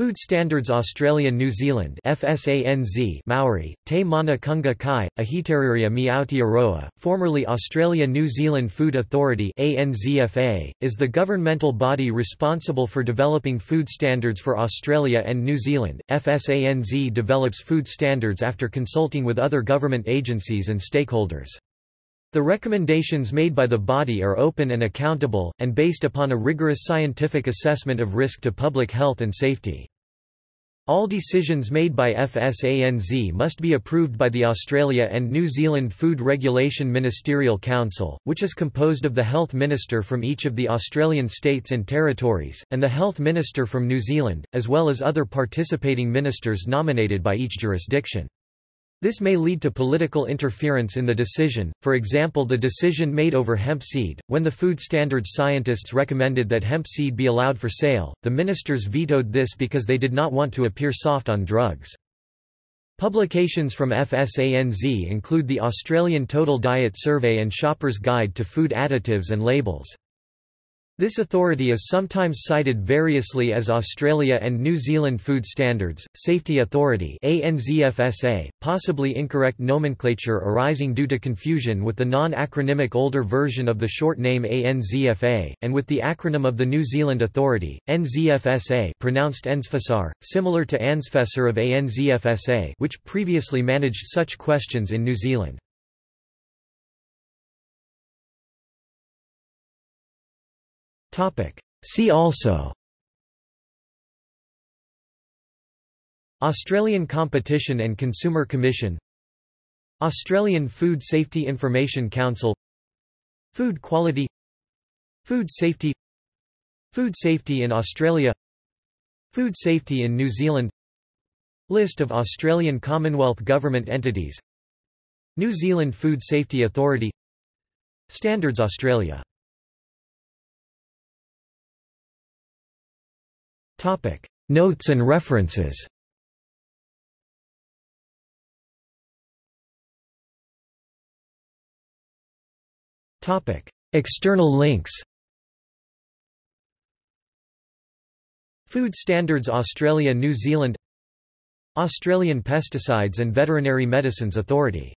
Food Standards Australia New Zealand FSANZ Maori, Te Mana Kounga Kai, Ahitereiria mi Aotearoa, formerly Australia New Zealand Food Authority ANZFA, is the governmental body responsible for developing food standards for Australia and New Zealand. FSANZ develops food standards after consulting with other government agencies and stakeholders. The recommendations made by the body are open and accountable, and based upon a rigorous scientific assessment of risk to public health and safety. All decisions made by FSANZ must be approved by the Australia and New Zealand Food Regulation Ministerial Council, which is composed of the Health Minister from each of the Australian states and territories, and the Health Minister from New Zealand, as well as other participating ministers nominated by each jurisdiction. This may lead to political interference in the decision, for example the decision made over hemp seed, when the food standards scientists recommended that hemp seed be allowed for sale, the ministers vetoed this because they did not want to appear soft on drugs. Publications from FSANZ include the Australian Total Diet Survey and Shopper's Guide to Food Additives and Labels. This authority is sometimes cited variously as Australia and New Zealand Food Standards, Safety Authority ANZFSA, possibly incorrect nomenclature arising due to confusion with the non-acronymic older version of the short name ANZFA, and with the acronym of the New Zealand Authority, NZFSA pronounced Ensfasar, similar to ANZFESAR of ANZFSA which previously managed such questions in New Zealand. See also. Australian Competition and Consumer Commission. Australian Food Safety Information Council. Food Quality. Food Safety. Food Safety in Australia. Food Safety in New Zealand. List of Australian Commonwealth Government entities. New Zealand Food Safety Authority. Standards Australia Topic: Notes and references. Topic: External links. Food Standards Australia New Zealand Australian Pesticides and Veterinary Medicines Authority